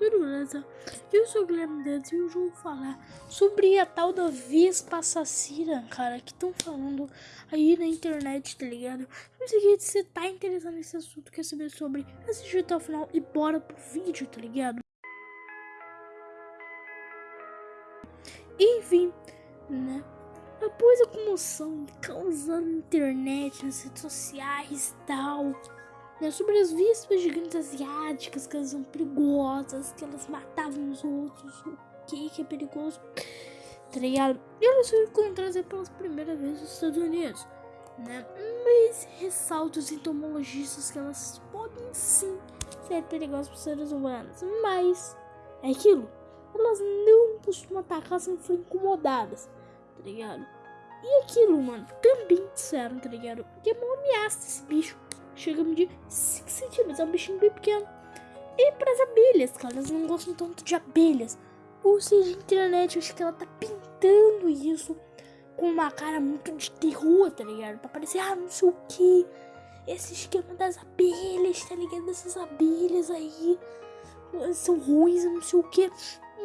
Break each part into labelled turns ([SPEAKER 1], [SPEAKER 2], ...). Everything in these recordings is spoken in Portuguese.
[SPEAKER 1] beleza? Eu sou o Guilherme Dantas e hoje eu vou falar sobre a tal da Vespa assassina, cara, que estão falando aí na internet, tá ligado? Mas aqui, se você tá interessado nesse assunto, quer saber sobre, assiste até o final e bora pro vídeo, tá ligado? Enfim, né? Após a comoção causando na internet, nas redes sociais e tal né, sobre as vispas gigantes asiáticas, que elas são perigosas, que elas matavam os outros, o que que é perigoso, tá ligado? E elas foram encontradas pela primeira vez nos Estados Unidos, né? Mas ressalto os entomologistas que elas podem sim ser perigosas para os seres humanos, mas é aquilo, elas não costumam atacar sem for incomodadas, tá ligado? E aquilo, mano, também disseram, tá ligado? Que é uma ameaça esse bicho chega a medir 5 centímetros, é um bichinho bem pequeno. E para as abelhas, cara, elas não gostam tanto de abelhas. Ou seja, a internet, acho que ela tá pintando isso com uma cara muito de terror, tá ligado? Pra parecer, ah, não sei o que. Esse esquema das abelhas, tá ligado? Essas abelhas aí são ruins, não sei o que.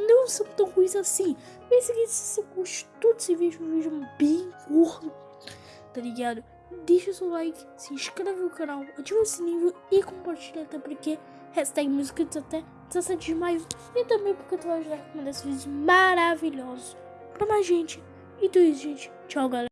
[SPEAKER 1] Não são tão ruins assim. Mas se você gostou desse vídeo, um vídeo bem curto, tá ligado? Deixa o seu like, se inscreve no canal, ativa o sininho e compartilha até porque hashtag inscritos até 17 de maio e também porque tu vai ajudar com um desses vídeos maravilhosos pra mais gente. Então é isso, gente. Tchau, galera.